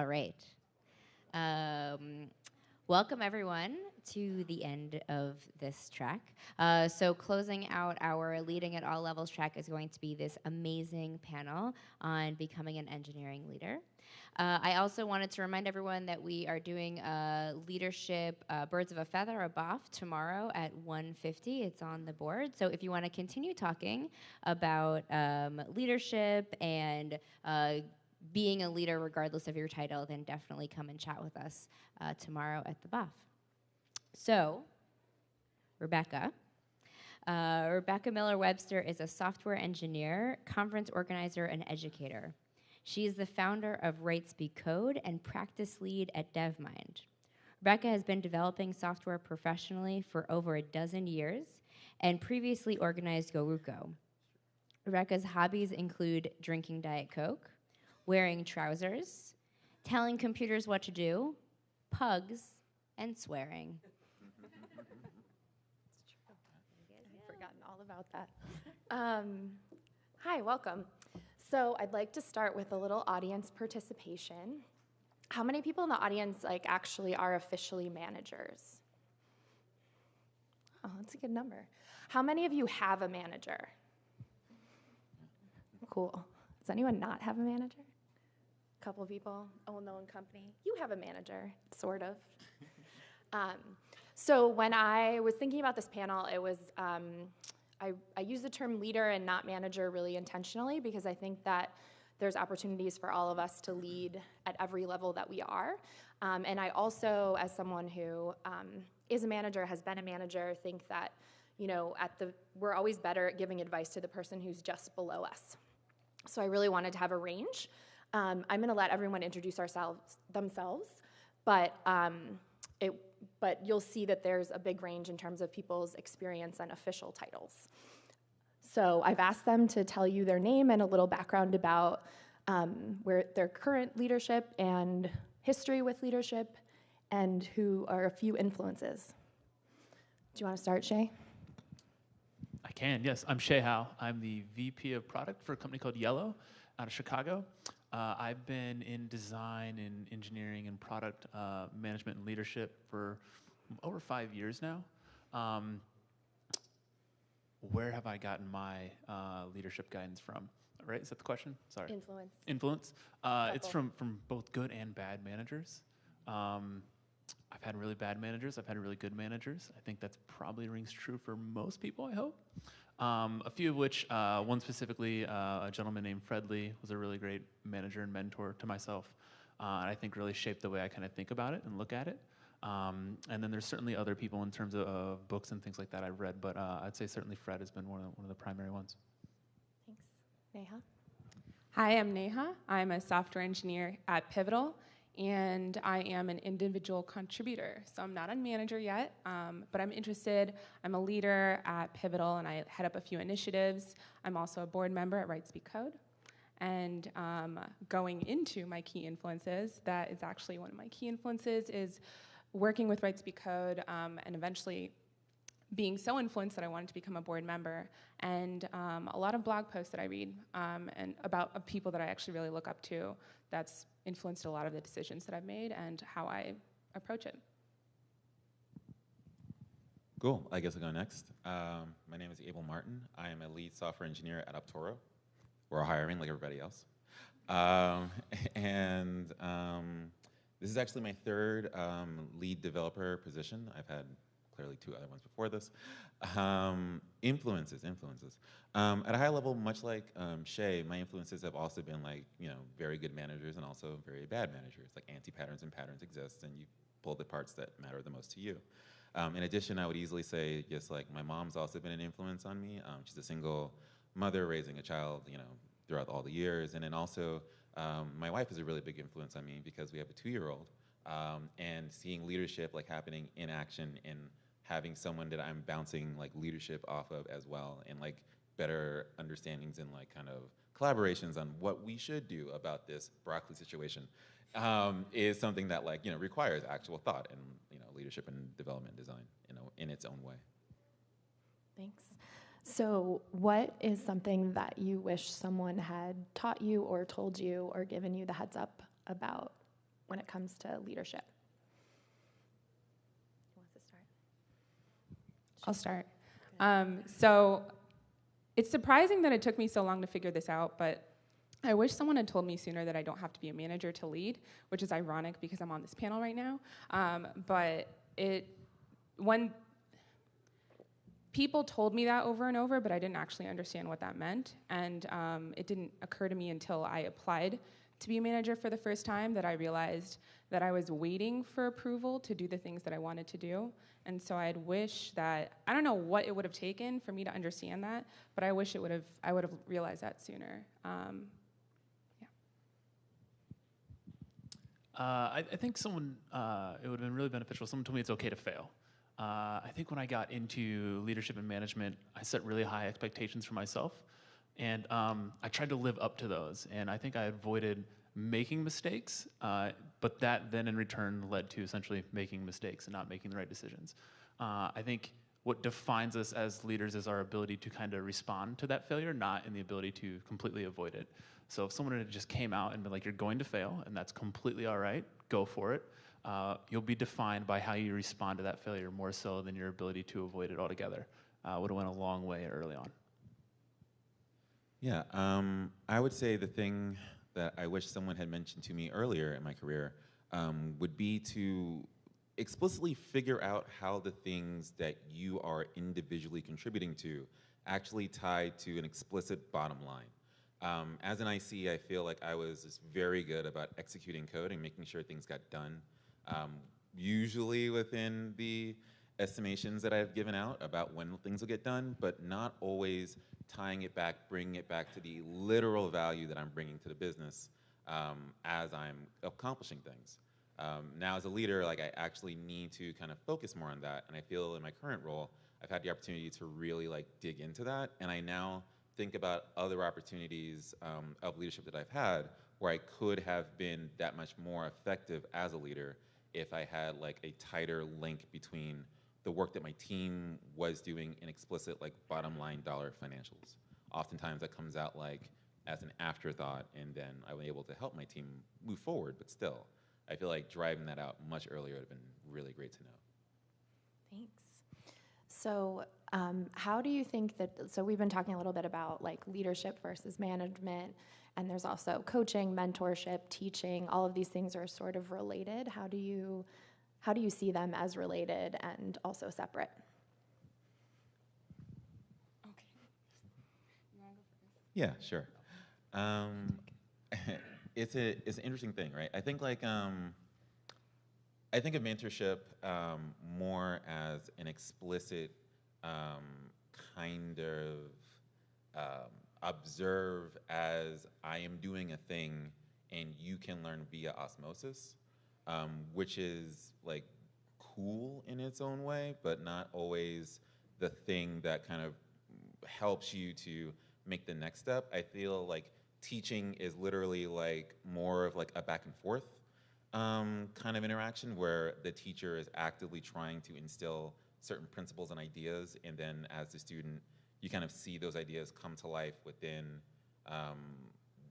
All right. Um, welcome, everyone, to the end of this track. Uh, so, closing out our Leading at All Levels track is going to be this amazing panel on becoming an engineering leader. Uh, I also wanted to remind everyone that we are doing a leadership uh, Birds of a Feather, a BOF, tomorrow at 1.50. It's on the board. So if you want to continue talking about um, leadership and uh, being a leader regardless of your title, then definitely come and chat with us uh, tomorrow at the BOF. So, Rebecca. Uh, Rebecca Miller Webster is a software engineer, conference organizer, and educator. She is the founder of Write/Speak/Code and practice lead at DevMynd. Rebecca has been developing software professionally for over a dozen years and previously organized GoRuCo. Rebecca's hobbies include drinking Diet Coke, wearing trousers, telling computers what to do, pugs, and swearing. I've forgotten all about that. Um, hi, welcome. So I'd like to start with a little audience participation. How many people in the audience like actually are officially managers? Oh, that's a good number. How many of you have a manager? Cool. Does anyone not have a manager? Couple people. Oh, no one company. You have a manager, sort of. um, so when I was thinking about this panel, it was um, I, I use the term leader and not manager really intentionally because I think that there's opportunities for all of us to lead at every level that we are. Um, and I also, as someone who um, is a manager, has been a manager, think that you know at the we're always better at giving advice to the person who's just below us. So I really wanted to have a range. Um, I'm going to let everyone introduce ourselves themselves, but um, it but you'll see that there's a big range in terms of people's experience and official titles. So I've asked them to tell you their name and a little background about um, where their current leadership and history with leadership and who are a few influences. Do you want to start, Shay? I can, yes. I'm Shay Howe. I'm the VP of product for a company called Belly out of Chicago. Uh, I've been in design and engineering and product uh, management and leadership for over five years now. Um, where have I gotten my uh, leadership guidance from? Right? Is that the question? Sorry. Influence. Influence. Uh, it's from from both good and bad managers. Um, I've had really bad managers. I've had really good managers. I think that's probably rings true for most people. I hope. Um, a few of which, uh, one specifically, uh, a gentleman named Fred Lee was a really great manager and mentor to myself, uh, and I think really shaped the way I kind of think about it and look at it. Um, and then there's certainly other people in terms of, books and things like that I've read, but uh, I'd say certainly Fred has been one of the, one of the primary ones. Thanks. Neha? Hi, I'm Neha. I'm a software engineer at Pivotal, and I am an individual contributor. So I'm not a manager yet, um, but I'm interested. I'm a leader at Pivotal, and I head up a few initiatives. I'm also a board member at Write/Speak/Code. And um, going into my key influences, that is actually one of my key influences, is working with Write/Speak/Code um, and eventually being so influenced that I wanted to become a board member, and um, a lot of blog posts that I read um, and about uh, people that I actually really look up to. That's influenced a lot of the decisions that I've made and how I approach it. Cool. I guess I'll go next. Um, my name is Abel Martin. I am a lead software engineer at Optoro. We're hiring like everybody else. Um, and um, this is actually my third um, lead developer position. I've had clearly two other ones before this. Um, influences, influences. Um, at a high level, much like um, Shay, my influences have also been like, you know, very good managers and also very bad managers. Like anti-patterns and patterns exist and you pull the parts that matter the most to you. Um, in addition, I would easily say just like my mom's also been an influence on me. Um, she's a single mother raising a child, you know, throughout all the years. And then also, um, my wife is a really big influence on me because we have a two-year-old. Um, and seeing leadership like happening in action and having someone that I'm bouncing like leadership off of as well and like better understandings and like kind of collaborations on what we should do about this broccoli situation um, is something that like, you know, requires actual thought and, you know, leadership and development design, you know, in its own way. Thanks. So, what is something that you wish someone had taught you or told you or given you the heads up about when it comes to leadership? Who wants to start? I'll start. Um, so it's surprising that it took me so long to figure this out, but I wish someone had told me sooner that I don't have to be a manager to lead, which is ironic because I'm on this panel right now. Um, but it, when people told me that over and over, but I didn't actually understand what that meant, and um, it didn't occur to me until I applied to be a manager for the first time that I realized that I was waiting for approval to do the things that I wanted to do. And so I'd wish that I don't know what it would have taken for me to understand that, but I wish it would have I would have realized that sooner. Um, Uh, I, I think someone, uh, it would have been really beneficial. Someone told me it's okay to fail. Uh, I think when I got into leadership and management, I set really high expectations for myself. And um, I tried to live up to those. And I think I avoided making mistakes, uh, but that then in return led to essentially making mistakes and not making the right decisions. Uh, I think what defines us as leaders is our ability to kind of respond to that failure, not in the ability to completely avoid it. So if someone had just came out and been like, you're going to fail, and that's completely all right, go for it, uh, you'll be defined by how you respond to that failure more so than your ability to avoid it altogether. Uh, would have went a long way early on. Yeah, um, I would say the thing that I wish someone had mentioned to me earlier in my career um, would be to explicitly figure out how the things that you are individually contributing to actually tie to an explicit bottom line. Um, as an IC, I feel like I was just very good about executing code and making sure things got done, um, usually within the estimations that I've given out about when things will get done, but not always tying it back, bringing it back to the literal value that I'm bringing to the business um, as I'm accomplishing things. Um, now as a leader, like I actually need to kind of focus more on that, and I feel in my current role, I've had the opportunity to really like dig into that, and I now think about other opportunities um, of leadership that I've had where I could have been that much more effective as a leader if I had like a tighter link between the work that my team was doing in explicit like bottom line dollar financials. Oftentimes that comes out like as an afterthought and then I was able to help my team move forward, but still, I feel like driving that out much earlier would have been really great to know. Thanks. So, um, how do you think that? So, we've been talking a little bit about like leadership versus management, and there's also coaching, mentorship, teaching. All of these things are sort of related. How do you, how do you see them as related and also separate? okay. Yeah, sure. Um, it's a it's an interesting thing, right? I think like um, I think of mentorship um, more as an explicit um, kind of um, observe as I am doing a thing, and you can learn via osmosis, um, which is like cool in its own way, but not always the thing that kind of helps you to make the next step. I feel like teaching is literally like more of like a back and forth um, kind of interaction where the teacher is actively trying to instill certain principles and ideas, and then as the student, you kind of see those ideas come to life within um,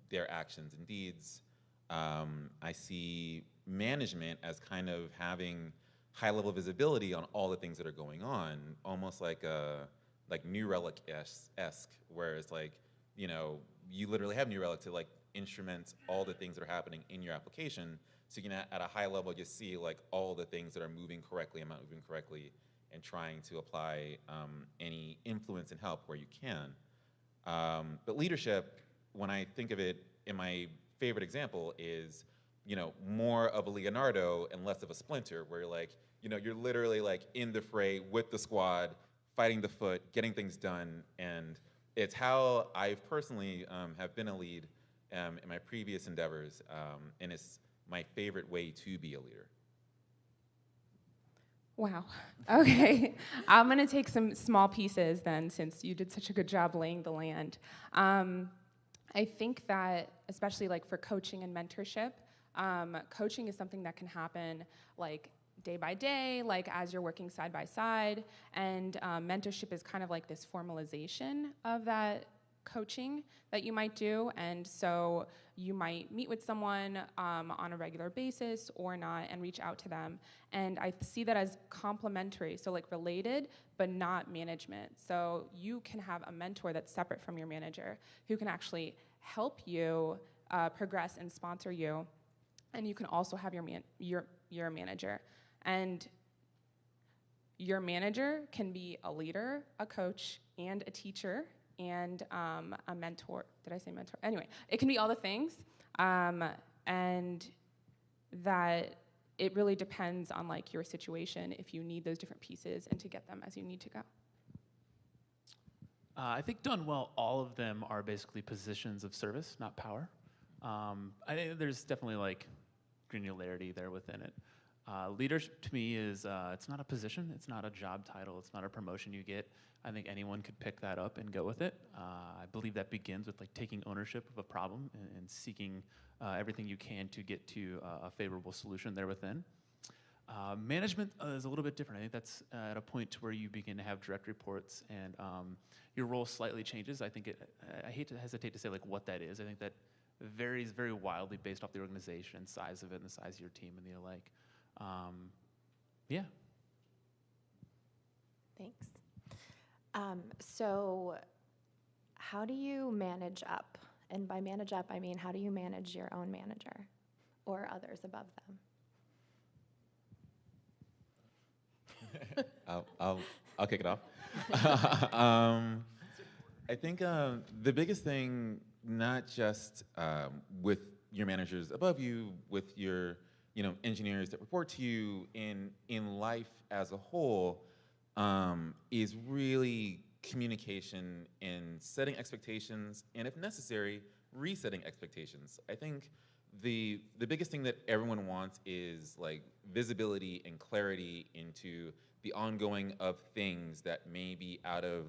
their actions and deeds. Um, I see management as kind of having high level visibility on all the things that are going on, almost like a like New Relic esque, where it's like, you know, you literally have New Relic to like instrument all the things that are happening in your application. So you can, at a high level, just see like all the things that are moving correctly and not moving correctly, and trying to apply um, any influence and help where you can. Um, but leadership, when I think of it, in my favorite example is, you know, more of a Leonardo and less of a Splinter, where you're like, you know, you're literally like in the fray with the squad, fighting the foot, getting things done, and it's how I personally um, have been a lead um, in my previous endeavors, um, and it's my favorite way to be a leader. Wow. Okay. I'm going to take some small pieces then, since you did such a good job laying the land. Um, I think that, especially like for coaching and mentorship, um, coaching is something that can happen like day by day, like as you're working side by side. And um, mentorship is kind of like this formalization of that coaching that you might do. And so you might meet with someone um, on a regular basis or not and reach out to them. And I see that as complementary, so like related, but not management. So you can have a mentor that's separate from your manager who can actually help you uh, progress and sponsor you. And you can also have your, man- your, your manager. And your manager can be a leader, a coach, and a teacher, and um, a mentor. Did I say mentor? Anyway, it can be all the things, um, and that it really depends on like your situation if you need those different pieces and to get them as you need to go. Uh, I think done well, all of them are basically positions of service, not power. Um, I think there's definitely like granularity there within it. Uh, leadership to me is uh, it's not a position, it's not a job title, it's not a promotion you get. I think anyone could pick that up and go with it. Uh, I believe that begins with like taking ownership of a problem and, and seeking uh, everything you can to get to uh, a favorable solution there within. Uh, management is a little bit different. I think that's at a point to where you begin to have direct reports and um, your role slightly changes. I think it, I hate to hesitate to say like what that is. I think that varies very wildly based off the organization, size of it, and the size of your team and the like. Um, yeah. Thanks. Um, so, how do you manage up? And by manage up, I mean how do you manage your own manager or others above them? I'll, I'll, I'll kick it off. um, I think um, the biggest thing, not just um, with your managers above you, with your you know engineers that report to you in in life as a whole, um, is really communication and setting expectations, and if necessary, resetting expectations. I think the the biggest thing that everyone wants is like visibility and clarity into the ongoing of things that may be out of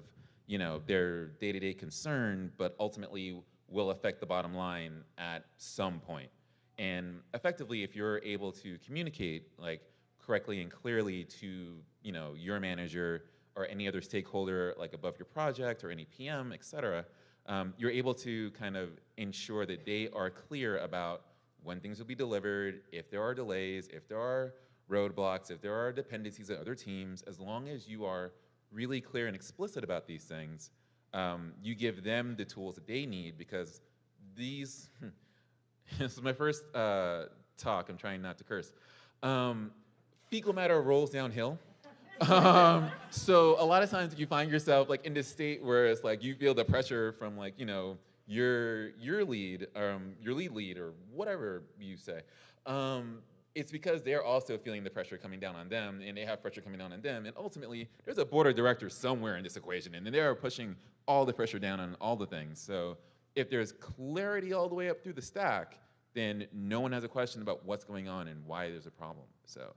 you know their day-to-day concern but ultimately will affect the bottom line at some point. And effectively if you're able to communicate like correctly and clearly to you know your manager or any other stakeholder like above your project or any pm et cetera um, you're able to kind of ensure that they are clear about when things will be delivered, if there are delays, if there are roadblocks, if there are dependencies on other teams, as long as you are really clear and explicit about these things, um, you give them the tools that they need because these, this is my first uh, talk, I'm trying not to curse. Um, fecal matter rolls downhill. um, so a lot of times you find yourself like in this state where it's like you feel the pressure from like, you know, your your lead, um, your lead lead, or whatever you say, um, it's because they're also feeling the pressure coming down on them, and they have pressure coming down on them, and ultimately there's a board of directors somewhere in this equation, and they are pushing all the pressure down on all the things. So if there's clarity all the way up through the stack, then no one has a question about what's going on and why there's a problem. So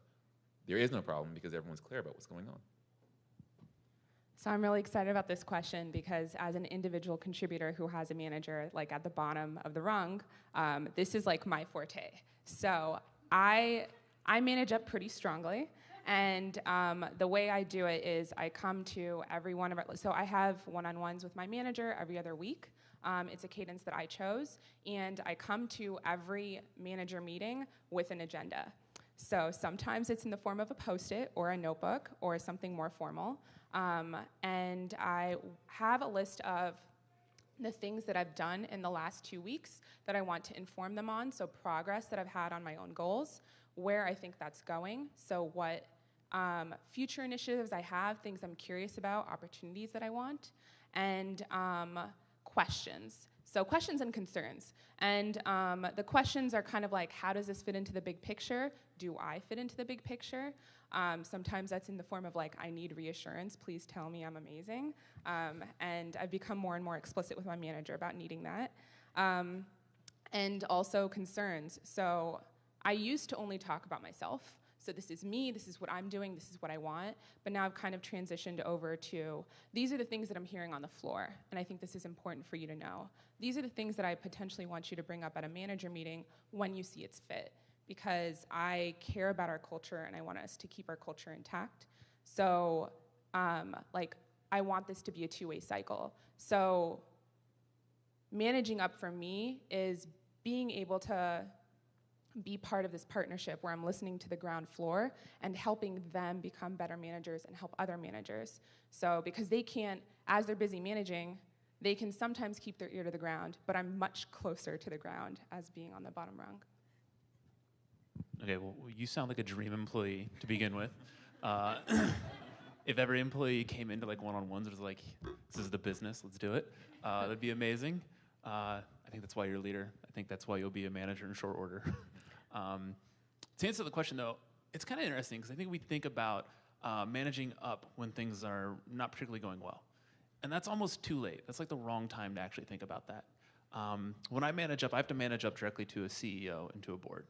there is no problem because everyone's clear about what's going on. So I'm really excited about this question because as an individual contributor who has a manager like at the bottom of the rung, um, this is like my forte. So I I manage up pretty strongly, and um, the way I do it is I come to every one of our. So I have one-on-ones with my manager every other week. Um, it's a cadence that I chose, and I come to every manager meeting with an agenda. So sometimes it's in the form of a post-it or a notebook or something more formal. Um, and I have a list of the things that I've done in the last two weeks that I want to inform them on. So, progress that I've had on my own goals, where I think that's going. So, what um, future initiatives I have, things I'm curious about, opportunities that I want, and um, questions. So, questions and concerns. And um, the questions are kind of like how does this fit into the big picture? Do I fit into the big picture? Um, sometimes that's in the form of like, I need reassurance, please tell me I'm amazing. Um, and I've become more and more explicit with my manager about needing that. Um, and also concerns. So I used to only talk about myself. So this is me, this is what I'm doing, this is what I want. But now I've kind of transitioned over to these are the things that I'm hearing on the floor. And I think this is important for you to know. These are the things that I potentially want you to bring up at a manager meeting when you see it's fit because I care about our culture and I want us to keep our culture intact. So, um, like, I want this to be a two way cycle. So, managing up for me is being able to be part of this partnership where I'm listening to the ground floor and helping them become better managers and help other managers. So, because they can't, as they're busy managing, they can sometimes keep their ear to the ground, but I'm much closer to the ground as being on the bottom rung. Okay, well, you sound like a dream employee to begin with. Uh, if every employee came into like one-on-ones, and was like, "This is the business, let's do it," uh, that'd be amazing. Uh, I think that's why you're a leader. I think that's why you'll be a manager in short order. um, to answer the question, though, it's kind of interesting because I think we think about uh, managing up when things are not particularly going well, and that's almost too late. That's like the wrong time to actually think about that. Um, when I manage up, I have to manage up directly to a CEO and to a board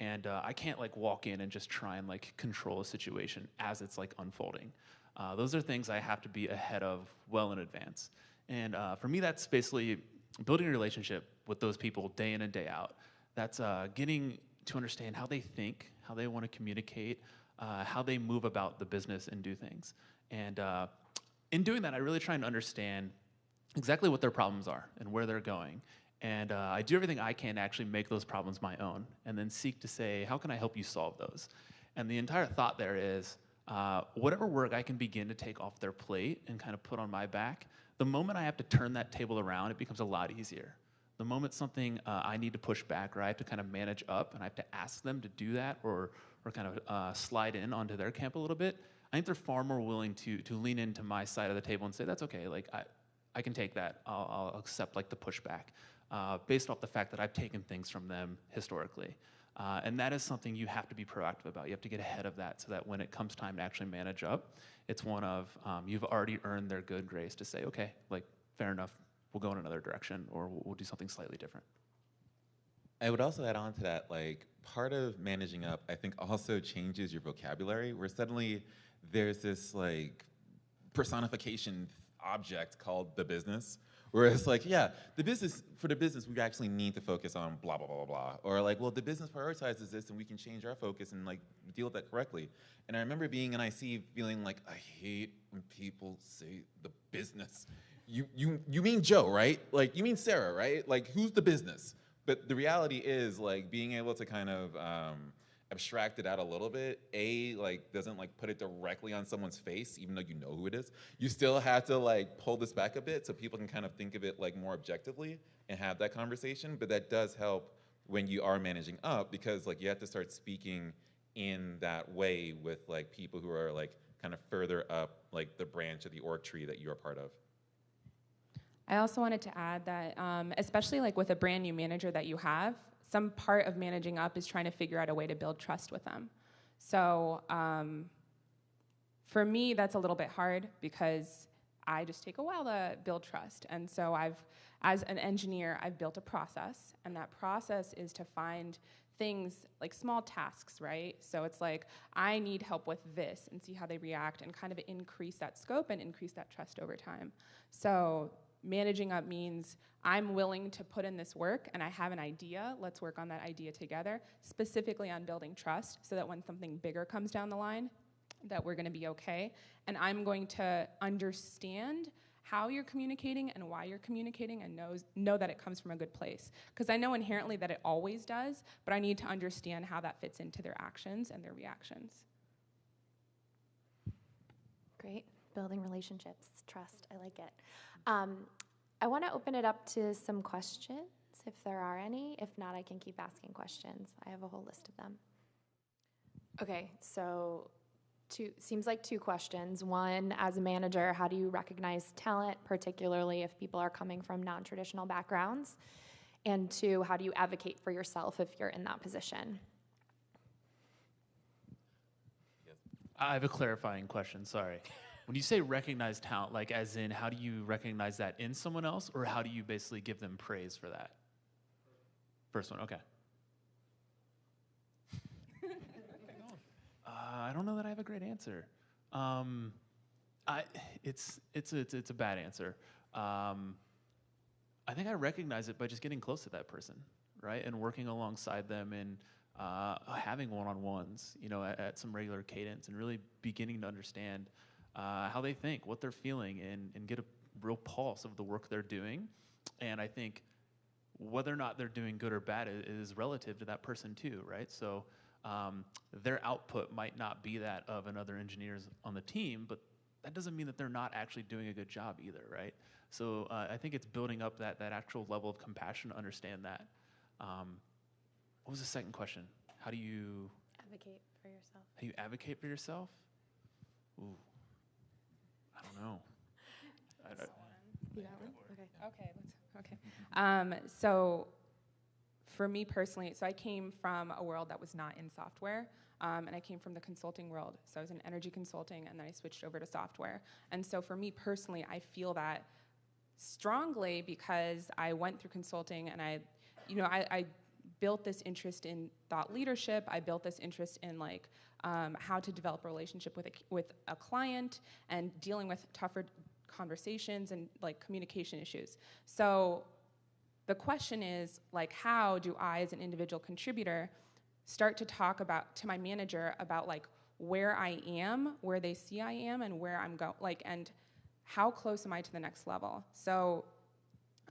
and uh, I can't like walk in and just try and like control a situation as it's like unfolding. Uh, those are things I have to be ahead of well in advance. And uh, for me, that's basically building a relationship with those people day in and day out. That's uh, getting to understand how they think, how they want to communicate, uh, how they move about the business and do things. And uh, in doing that, I really try and understand exactly what their problems are and where they're going. And uh, I do everything I can to actually make those problems my own and then seek to say, how can I help you solve those? And the entire thought there is uh, whatever work I can begin to take off their plate and kind of put on my back, the moment I have to turn that table around, it becomes a lot easier. The moment something uh, I need to push back or I have to kind of manage up and I have to ask them to do that or, or kind of uh, slide in onto their camp a little bit, I think they're far more willing to, to lean into my side of the table and say, that's okay, like I, I can take that. I'll, I'll accept like the pushback uh, based off the fact that I've taken things from them historically. Uh, and that is something you have to be proactive about. You have to get ahead of that so that when it comes time to actually manage up, it's one of um, you've already earned their good grace to say, okay, like fair enough, we'll go in another direction or we'll, we'll do something slightly different. I would also add on to that, like part of managing up, I think also changes your vocabulary where suddenly there's this like personification object called the business where it's like, yeah, the business, for the business, we actually need to focus on blah, blah, blah, blah, blah. Or like, well, the business prioritizes this and we can change our focus and like deal with that correctly. And I remember being in IC feeling like, I hate when people say the business. You, you, you mean Joe, right? Like, you mean Sarah, right? Like, who's the business? But the reality is like being able to kind of, um, abstract it out a little bit a like doesn't like put it directly on someone's face even though you know who it is you still have to like pull this back a bit so people can kind of think of it like more objectively and have that conversation but that does help when you are managing up because like you have to start speaking in that way with like people who are like kind of further up like the branch of the org tree that you're part of I also wanted to add that, um, especially like with a brand new manager that you have, some part of managing up is trying to figure out a way to build trust with them. So um, for me, that's a little bit hard because I just take a while to build trust. And so I've, as an engineer, I've built a process, and that process is to find things like small tasks, right? So it's like, I need help with this and see how they react and kind of increase that scope and increase that trust over time. So managing up means I'm willing to put in this work and I have an idea. Let's work on that idea together, specifically on building trust so that when something bigger comes down the line, that we're going to be okay. And I'm going to understand how you're communicating and why you're communicating and knows, know that it comes from a good place. Because I know inherently that it always does, but I need to understand how that fits into their actions and their reactions. Great. Building relationships, trust. I like it. Um, I want to open it up to some questions if there are any. If not, I can keep asking questions. I have a whole list of them. Okay, so two seems like two questions. One, as a manager, how do you recognize talent, particularly if people are coming from non-traditional backgrounds? And two, how do you advocate for yourself if you're in that position? I have a clarifying question, sorry. When you say recognize talent, like as in how do you recognize that in someone else, or how do you basically give them praise for that? First one, okay. uh, I don't know that I have a great answer. Um, I, it's, it's, it's, it's a bad answer. Um, I think I recognize it by just getting close to that person, right? And working alongside them and uh, having one-on-ones, you know, at, at some regular cadence and really beginning to understand uh, how they think, what they're feeling, and, and get a real pulse of the work they're doing. And I think whether or not they're doing good or bad is relative to that person too, right? So um, their output might not be that of another engineers on the team, but that doesn't mean that they're not actually doing a good job either, right? So uh, I think it's building up that that actual level of compassion to understand that. Um, what was the second question? How do you Advocate for yourself. how you advocate for yourself? Ooh, I don't know. I don't- You got one? Okay. Okay, okay. Um, so for me personally, so I came from a world that was not in software. Um, and I came from the consulting world. So I was in energy consulting and then I switched over to software. And so for me personally, I feel that strongly because I went through consulting and I, you know, I, I built this interest in thought leadership. I built this interest in like um, how to develop a relationship with a, with a client and dealing with tougher conversations and like communication issues. So the question is like how do I as an individual contributor start to talk about to my manager about like where I am, where they see I am and where I'm going like and how close am I to the next level? So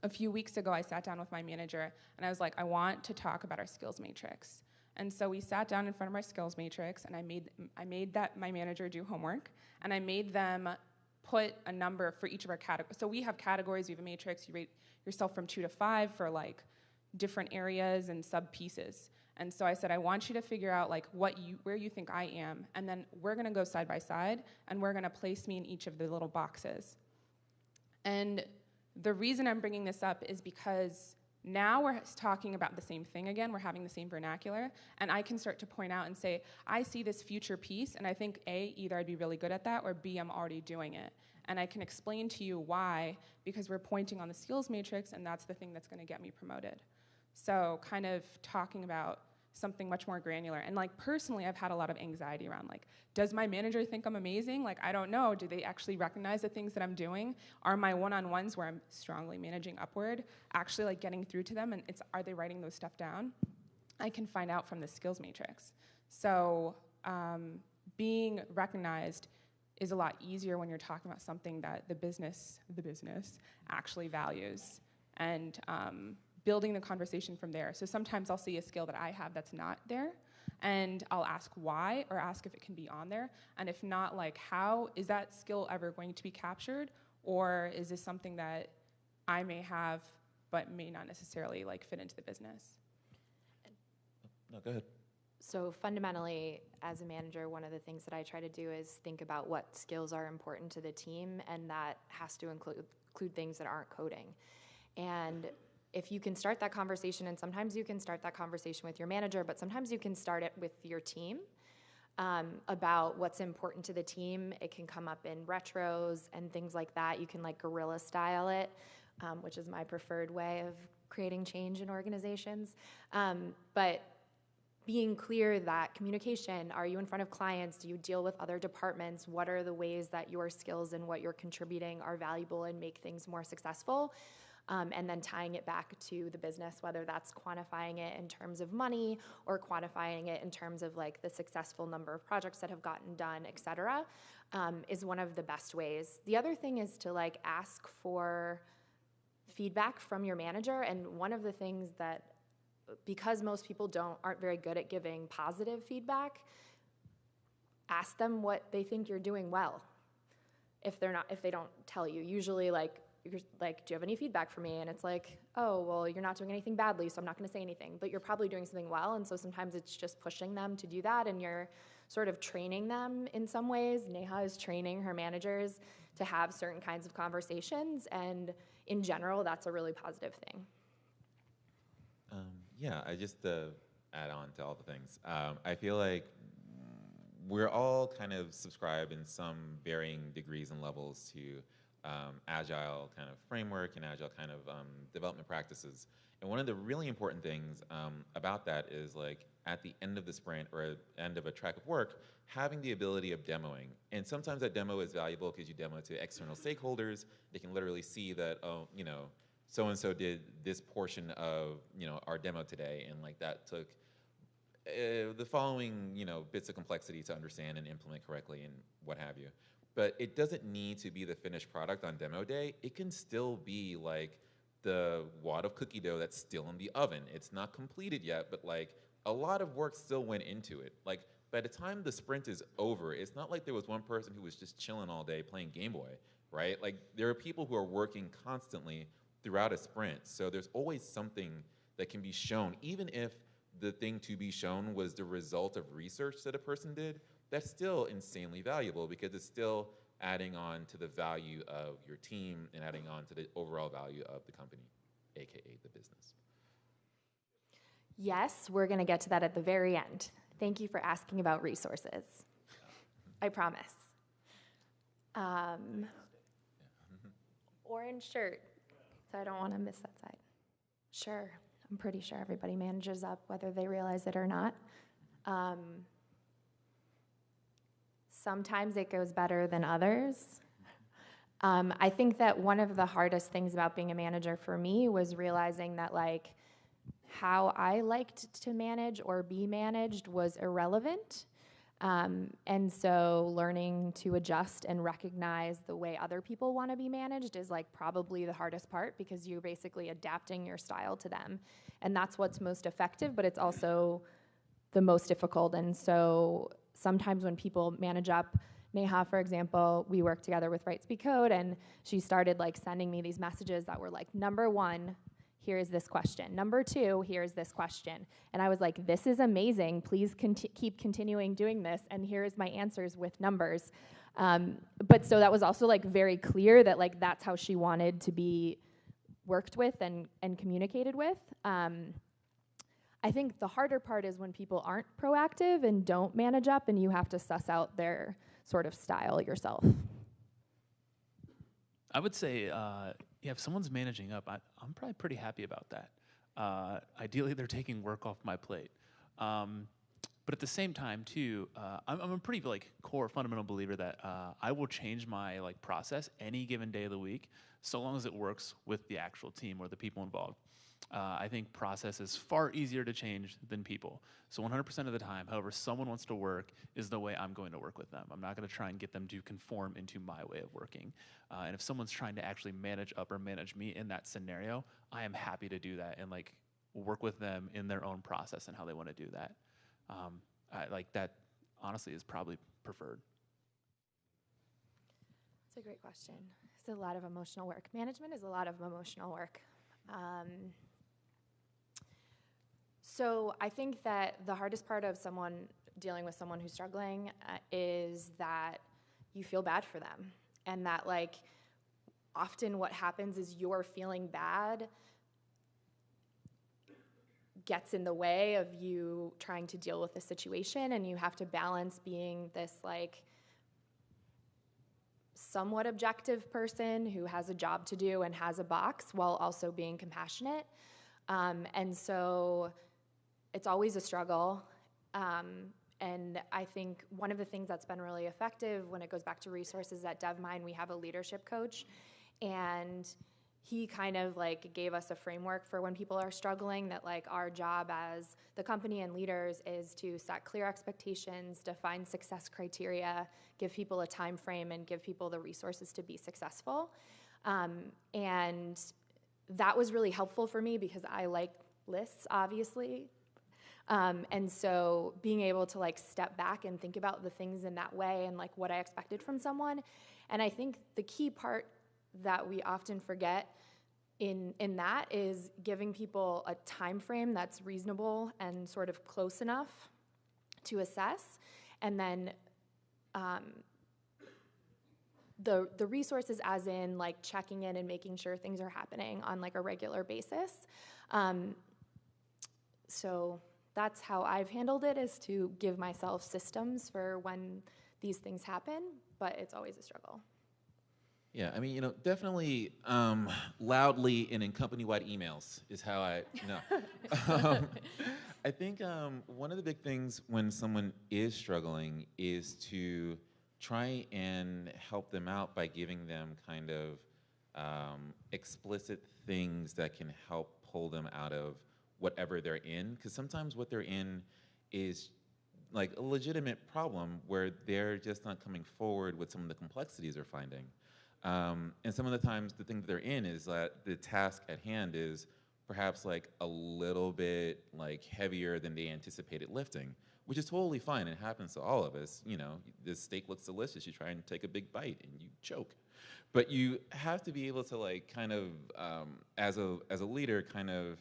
a few weeks ago, I sat down with my manager and I was like, I want to talk about our skills matrix. And so we sat down in front of our skills matrix and I made, I made that my manager do homework and I made them put a number for each of our categories. So we have categories, we have a matrix, you rate yourself from two to five for like different areas and sub pieces. And so I said, I want you to figure out like what you, where you think I am, and then we're gonna go side by side, and we're gonna place me in each of the little boxes. And the reason I'm bringing this up is because now we're talking about the same thing again. We're having the same vernacular. And I can start to point out and say, I see this future piece, and I think A, either I'd be really good at that, or B, I'm already doing it. And I can explain to you why, because we're pointing on the skills matrix, and that's the thing that's going to get me promoted. So, kind of talking about something much more granular. And like personally, I've had a lot of anxiety around like, does my manager think I'm amazing? Like, I don't know. Do they actually recognize the things that I'm doing? Are my one-on-ones where I'm strongly managing upward actually like getting through to them? And it's are they writing those stuff down? I can find out from the skills matrix. So um, being recognized is a lot easier when you're talking about something that the business, the business, actually values. And um, building the conversation from there. So sometimes I'll see a skill that I have that's not there, and I'll ask why or ask if it can be on there. And if not, like, how is that skill ever going to be captured? Or is this something that I may have but may not necessarily like fit into the business? No, go ahead. So fundamentally, as a manager, one of the things that I try to do is think about what skills are important to the team, and that has to include, include things that aren't coding. And if you can start that conversation, and sometimes you can start that conversation with your manager, but sometimes you can start it with your team um, about what's important to the team. It can come up in retros and things like that. You can like guerrilla style it, um, which is my preferred way of creating change in organizations. Um, but being clear that communication are you in front of clients do you deal with other departments what are the ways that your skills and what you're contributing are valuable and make things more successful um, and then tying it back to the business whether that's quantifying it in terms of money or quantifying it in terms of like the successful number of projects that have gotten done et cetera um, is one of the best ways. The other thing is to like ask for feedback from your manager and one of the things that because most people don't aren't very good at giving positive feedback ask them what they think you're doing well. If they're not if they don't tell you usually like you're like do you have any feedback for me? And it's like oh well you're not doing anything badly so i'm not going to say anything. But you're probably doing something well and so sometimes it's just pushing them to do that and you're sort of training them in some ways. Neha is training her managers to have certain kinds of conversations and in general that's a really positive thing. Um, yeah, I just uh, add on to all the things. Um, I feel like we're all kind of subscribed in some varying degrees and levels to um, agile kind of framework and agile kind of um, development practices. And one of the really important things um, about that is like at the end of the sprint or end of a track of work, having the ability of demoing. And sometimes that demo is valuable because you demo to external stakeholders. They can literally see that, oh, you know, so and so did this portion of you know our demo today, and like that took uh, the following you know bits of complexity to understand and implement correctly, and what have you. But it doesn't need to be the finished product on demo day. It can still be like the wad of cookie dough that's still in the oven. It's not completed yet, but like a lot of work still went into it. Like by the time the sprint is over, it's not like there was one person who was just chilling all day playing Game Boy, right? Like there are people who are working constantly throughout a sprint. So there's always something that can be shown, even if the thing to be shown was the result of research that a person did, that's still insanely valuable because it's still adding on to the value of your team and adding on to the overall value of the company, AKA the business. Yes, we're going to get to that at the very end. Thank you for asking about resources. I promise. Um, orange shirt, so I don't want to miss that side. Sure, I'm pretty sure everybody manages up whether they realize it or not. Um, sometimes it goes better than others. Um, I think that one of the hardest things about being a manager for me was realizing that, like, how I liked to manage or be managed was irrelevant. Um, and so learning to adjust and recognize the way other people want to be managed is like probably the hardest part because you're basically adapting your style to them. And that's what's most effective, but it's also the most difficult. And so sometimes when people manage up, Neha, for example, we worked together with Write/Speak/Code, and she started like sending me these messages that were like, number one, here is this question. Number two, here's this question. And I was like, this is amazing. Please conti- keep continuing doing this. And here's my answers with numbers. Um, but so that was also like very clear that like that's how she wanted to be worked with and, and communicated with. Um, I think the harder part is when people aren't proactive and don't manage up and you have to suss out their sort of style yourself. I would say, uh, yeah, if someone's managing up, I, I'm probably pretty happy about that. Uh, ideally, they're taking work off my plate. Um, but at the same time, too, uh, I'm, I'm a pretty like core fundamental believer that uh, I will change my like process any given day of the week, so long as it works with the actual team or the people involved. Uh, I think process is far easier to change than people. So 100% of the time, however someone wants to work is the way I'm going to work with them. I'm not going to try and get them to conform into my way of working. Uh, and if someone's trying to actually manage up or manage me in that scenario, I am happy to do that and like work with them in their own process and how they want to do that. Um, I, like that, honestly, is probably preferred. It's a great question. It's a lot of emotional work. Management is a lot of emotional work. Um, so I think that the hardest part of someone dealing with someone who's struggling uh, is that you feel bad for them, and that like often what happens is you're feeling bad gets in the way of you trying to deal with the situation, and you have to balance being this like somewhat objective person who has a job to do and has a box while also being compassionate. Um, and so it's always a struggle. Um, and I think one of the things that's been really effective when it goes back to resources at DevMynd, we have a leadership coach. And he kind of like gave us a framework for when people are struggling that like our job as the company and leaders is to set clear expectations define success criteria give people a time frame and give people the resources to be successful um, and that was really helpful for me because i like lists obviously um, and so being able to like step back and think about the things in that way and like what i expected from someone. And i think the key part that we often forget in in that is giving people a time frame that's reasonable and sort of close enough to assess. And then um, the the resources as in like checking in and making sure things are happening on like a regular basis. Um, so that's how i've handled it is to give myself systems for when these things happen but it's always a struggle Yeah, I mean, you know, definitely um, loudly and in company-wide emails is how I, know. um, I think um, one of the big things when someone is struggling is to try and help them out by giving them kind of um, explicit things that can help pull them out of whatever they're in. Because sometimes what they're in is like a legitimate problem where they're just not coming forward with some of the complexities they're finding. Um, and some of the times, the thing that they're in is that the task at hand is perhaps like a little bit like heavier than they anticipated lifting, which is totally fine. It happens to all of us. You know, this steak looks delicious. You try and take a big bite and you choke. But you have to be able to like kind of, um, as a as a leader, kind of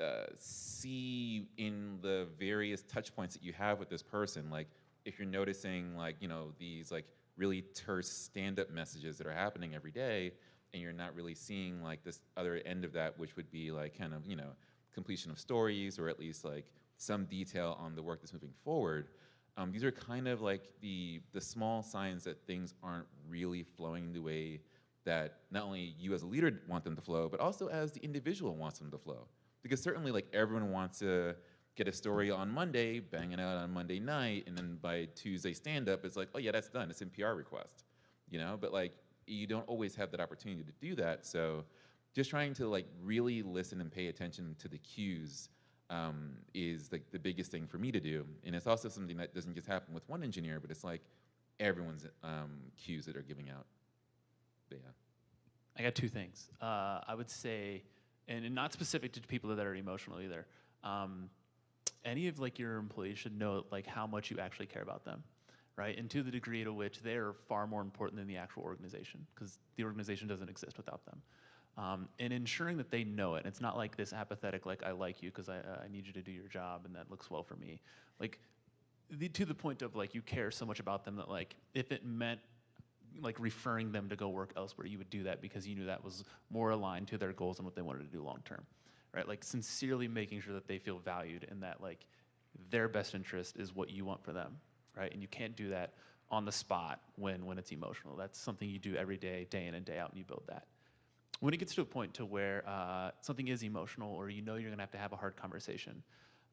uh, see in the various touch points that you have with this person, like if you're noticing like you know these like really terse stand-up messages that are happening every day, and you're not really seeing like this other end of that, which would be like kind of you know completion of stories or at least like some detail on the work that's moving forward. Um, these are kind of like the the small signs that things aren't really flowing the way that not only you as a leader want them to flow, but also as the individual wants them to flow. Because certainly, like everyone wants to get a story on Monday, bang it out on Monday night, and then by Tuesday stand up, it's like, oh yeah, that's done. It's in PR request, you know. But like, you don't always have that opportunity to do that. So, just trying to like really listen and pay attention to the cues um, is like the biggest thing for me to do. And it's also something that doesn't just happen with one engineer, but it's like everyone's um, cues that are giving out. But yeah. I got two things. Uh, I would say, and and not specific to people that are emotional either. Um, any of like your employees should know like how much you actually care about them, right? And to the degree to which they are far more important than the actual organization, because the organization doesn't exist without them. Um, and ensuring that they know it. It's not like this apathetic, like I like you because I, uh, I need you to do your job and that looks well for me. Like the, to the point of like you care so much about them that like if it meant like referring them to go work elsewhere, you would do that because you knew that was more aligned to their goals and what they wanted to do long term, right? Like sincerely making sure that they feel valued and that like their best interest is what you want for them, right? And you can't do that on the spot when when it's emotional. That's something you do every day, day in and day out, and you build that. When it gets to a point to where uh, something is emotional or you know you're gonna have to have a hard conversation,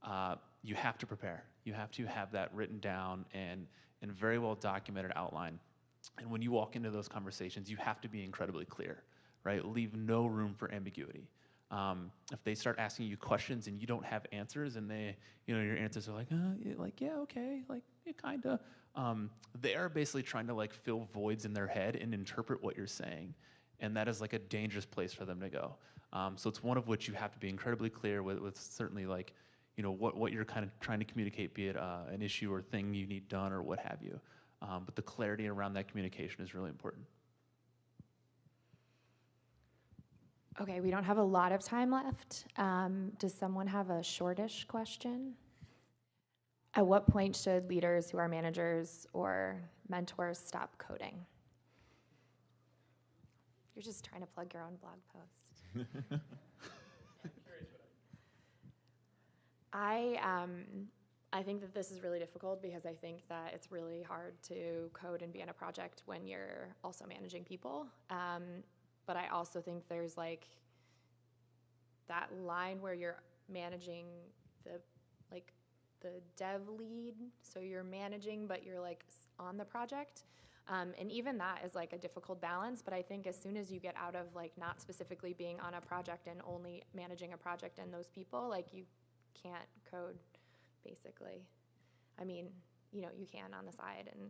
uh, you have to prepare. You have to have that written down and and very well documented outline and when you walk into those conversations, you have to be incredibly clear, right? Leave no room for ambiguity. Um, if they start asking you questions and you don't have answers, and they, you know, your answers are like, uh, like yeah, okay, like yeah, kinda. Um, they are basically trying to like fill voids in their head and interpret what you're saying, and that is like a dangerous place for them to go. Um, so it's one of which you have to be incredibly clear with, with certainly like, you know, what what you're kind of trying to communicate, be it uh, an issue or thing you need done or what have you. Um, but the clarity around that communication is really important. Okay, we don't have a lot of time left. Um, does someone have a shortish question? At what point should leaders who are managers or mentors stop coding? You're just trying to plug your own blog post. I um, I think that this is really difficult because I think that it's really hard to code and be in a project when you're also managing people. Um, but I also think there's like that line where you're managing the like the dev lead, so you're managing, but you're like on the project. Um, and even that is like a difficult balance. But I think as soon as you get out of like not specifically being on a project and only managing a project and those people, like you can't code basically. I mean, you know, you can on the side and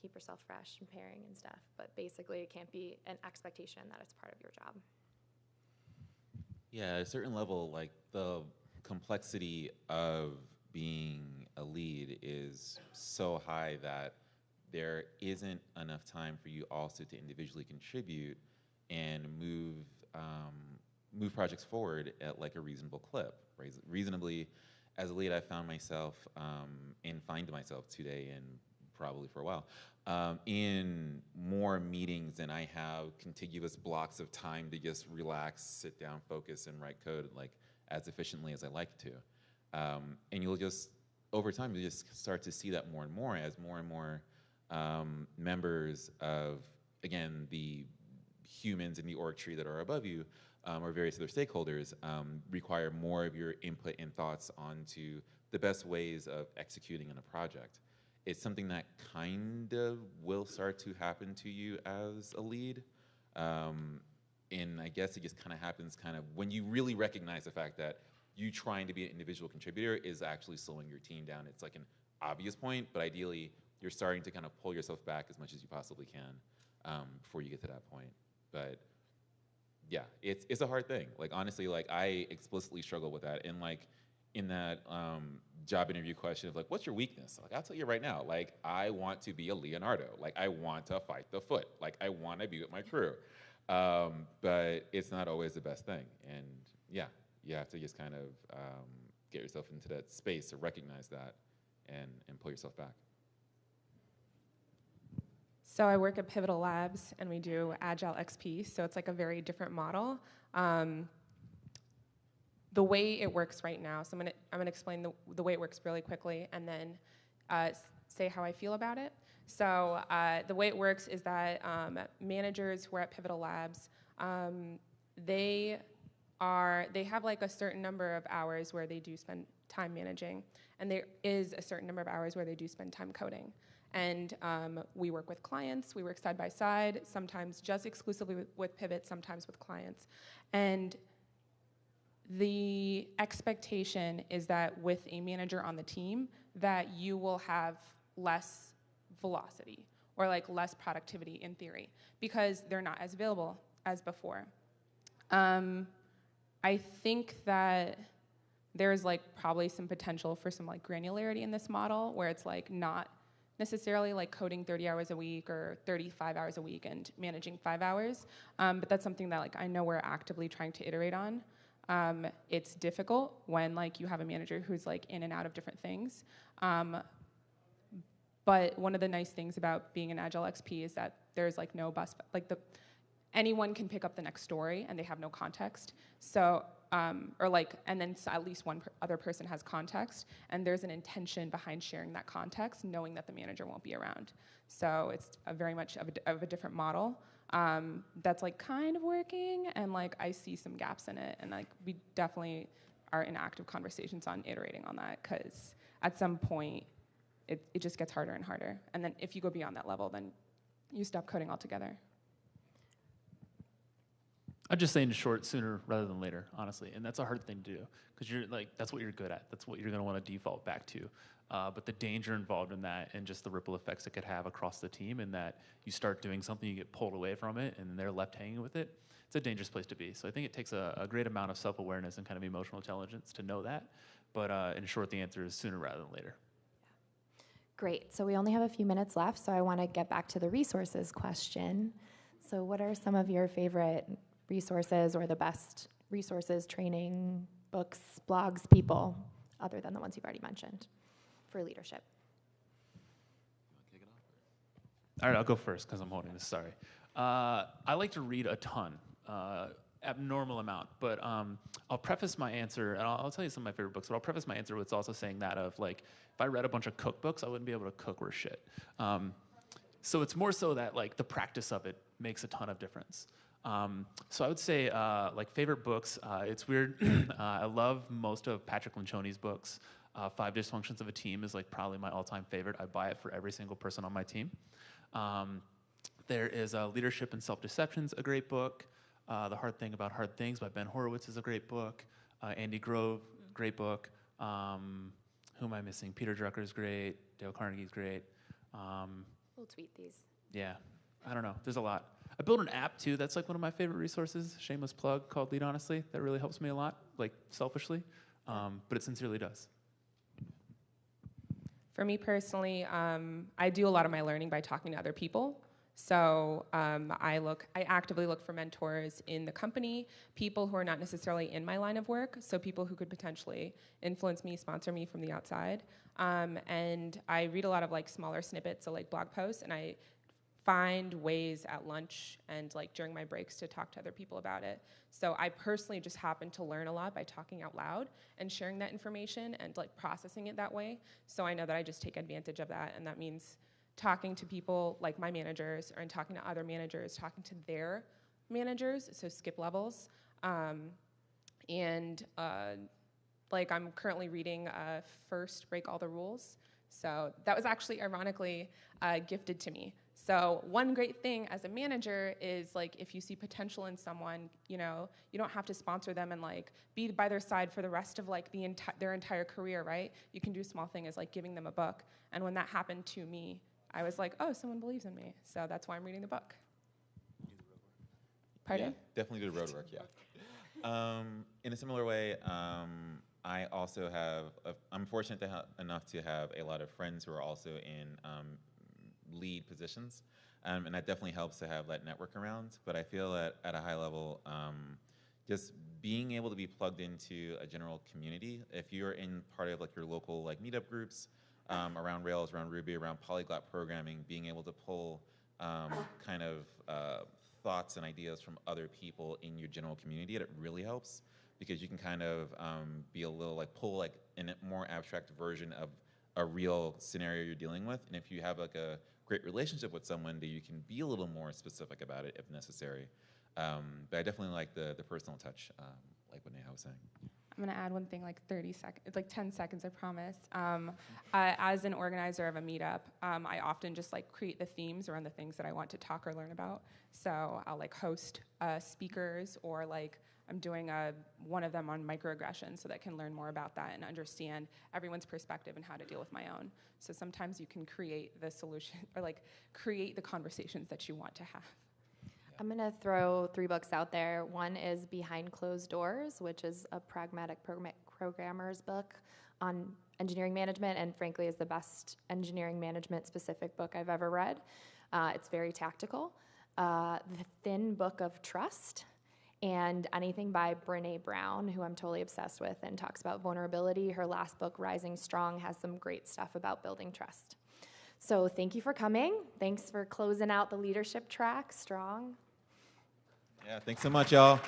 keep yourself fresh and pairing and stuff, but basically it can't be an expectation that it's part of your job. Yeah, at a certain level, like the complexity of being a lead is so high that there isn't enough time for you also to individually contribute and move um, move projects forward at like a reasonable clip. Reasonably, as a lead, I found myself um, and find myself today and probably for a while um, in more meetings than I have contiguous blocks of time to just relax, sit down, focus, and write code like as efficiently as I like to. Um, and you'll just over time you just start to see that more and more as more and more um, members of again the humans in the org tree that are above you um, or various other stakeholders um, require more of your input and thoughts onto the best ways of executing in a project. It's something that kind of will start to happen to you as a lead. Um, and I guess it just kind of happens kind of when you really recognize the fact that you trying to be an individual contributor is actually slowing your team down. It's like an obvious point, but ideally, you're starting to kind of pull yourself back as much as you possibly can um, before you get to that point. But yeah, it's it's a hard thing. Like honestly, like I explicitly struggle with that. And like in that um, job interview question of like, what's your weakness? Like I'll tell you right now, like I want to be a Leonardo. Like I want to fight the foot. Like I want to be with my crew. Um, but it's not always the best thing. And yeah, you have to just kind of um, get yourself into that space to recognize that and and pull yourself back. So I work at Pivotal Labs, and we do Agile XP. So it's like a very different model. Um, the way it works right now. So I'm gonna I'm gonna explain the the way it works really quickly, and then uh, say how I feel about it. So uh, the way it works is that um, managers who are at Pivotal Labs, um, they are they have like a certain number of hours where they do spend time managing, and there is a certain number of hours where they do spend time coding. And um, we work with clients, we work side by side, sometimes just exclusively with, Pivot, sometimes with clients. And the expectation is that with a manager on the team that you will have less velocity or like less productivity in theory because they're not as available as before um, i think that there's like probably some potential for some like granularity in this model where it's like not necessarily like coding 30 hours a week or 35 hours a week and managing five hours um, but that's something that like i know we're actively trying to iterate on. Um, it's difficult when like you have a manager who's like in and out of different things um, but one of the nice things about being an agile xp is that there's like no bus like the anyone can pick up the next story and they have no context. So um, or like and then at least one per- other person has context and there's an intention behind sharing that context knowing that the manager won't be around. So it's a very much of a, of a different model um, that's like kind of working and like i see some gaps in it and like we definitely are in active conversations on iterating on that because at some point it, it just gets harder and harder. And then if you go beyond that level then you stop coding altogether I'd just say in short, sooner rather than later, honestly, and that's a hard thing to do because you're like that's what you're good at. That's what you're going to want to default back to. Uh, but the danger involved in that, and just the ripple effects it could have across the team, and that you start doing something, you get pulled away from it, and they're left hanging with it. It's a dangerous place to be. So I think it takes a, a great amount of self-awareness and kind of emotional intelligence to know that. But uh, in short, the answer is sooner rather than later. Great. So we only have a few minutes left, so I want to get back to the resources question. So, what are some of your favorite resources or the best resources, training, books, blogs, people, other than the ones you've already mentioned for leadership? All right, I'll go first because I'm holding this. Sorry. Uh, I like to read a ton, uh, abnormal amount. But um, I'll preface my answer, and I'll, I'll tell you some of my favorite books. But I'll preface my answer with also saying that of like, if I read a bunch of cookbooks, I wouldn't be able to cook worth shit. Um, so it's more so that like the practice of it makes a ton of difference. Um, so I would say uh, like favorite books. Uh, it's weird. uh, I love most of Patrick Lencioni's books. Uh, Five Dysfunctions of a Team is like probably my all-time favorite. I buy it for every single person on my team. Um, there is uh, Leadership and Self-Deceptions, a great book. Uh, the Hard Thing About Hard Things by Ben Horowitz is a great book. Uh, Andy Grove, great book. Um, who am I missing? Peter Drucker is great. Dale Carnegie's great. Um, We'll tweet these. yeah, I don't know. There's a lot. I built an app too. That's like one of my favorite resources. Shameless plug called Lead Honestly. That really helps me a lot, like selfishly, um, but it sincerely does. For me personally, um, I do a lot of my learning by talking to other people. So um, I look, I actively look for mentors in the company, people who are not necessarily in my line of work, so people who could potentially influence me, sponsor me from the outside. Um, and I read a lot of like smaller snippets, so like blog posts, and I find ways at lunch and like during my breaks to talk to other people about it. So I personally just happen to learn a lot by talking out loud and sharing that information and like processing it that way. So I know that I just take advantage of that and that means talking to people like my managers or and talking to other managers, talking to their managers, so skip levels. Um, and uh, like I'm currently reading uh, First Break All the Rules. So that was actually ironically uh, gifted to me. So one great thing as a manager is like if you see potential in someone, you know, you don't have to sponsor them and like be by their side for the rest of like the enti- their entire career, right? You can do a small thing as like giving them a book. And when that happened to me, I was like, oh, someone believes in me. So that's why I'm reading the book. Pardon? Yeah, definitely do the road work, yeah. Um, in a similar way, um, I also have, a, I'm fortunate to enough to have a lot of friends who are also in um, lead positions. Um, and that definitely helps to have that network around. But I feel that at a high level, um, just being able to be plugged into a general community, if you're in part of like your local like meetup groups um, around Rails, around Ruby, around polyglot programming, being able to pull um, kind of uh, thoughts and ideas from other people in your general community, it really helps because you can kind of um, be a little like pull like in a more abstract version of a real scenario you're dealing with. And if you have like a great relationship with someone, that you can be a little more specific about it if necessary. Um, but I definitely like the the personal touch, um, like what Neha was saying. I'm gonna add one thing, like 30 seconds, like 10 seconds, I promise. Um, uh, as an organizer of a meetup, um, I often just like create the themes around the things that I want to talk or learn about. So I'll like host uh, speakers, or like I'm doing a one of them on microaggression, so that I can learn more about that and understand everyone's perspective and how to deal with my own. So sometimes you can create the solution, or like create the conversations that you want to have. I'm going to throw three books out there. One is Behind Closed Doors, which is a pragmatic program- programmer's book on engineering management, and frankly, is the best engineering management specific book I've ever read. Uh, it's very tactical. Uh, the Thin Book of Trust, and anything by Brene Brown, who I'm totally obsessed with and talks about vulnerability. Her last book, Rising Strong, has some great stuff about building trust. So, thank you for coming. Thanks for closing out the leadership track strong. Yeah, thanks so much, y'all.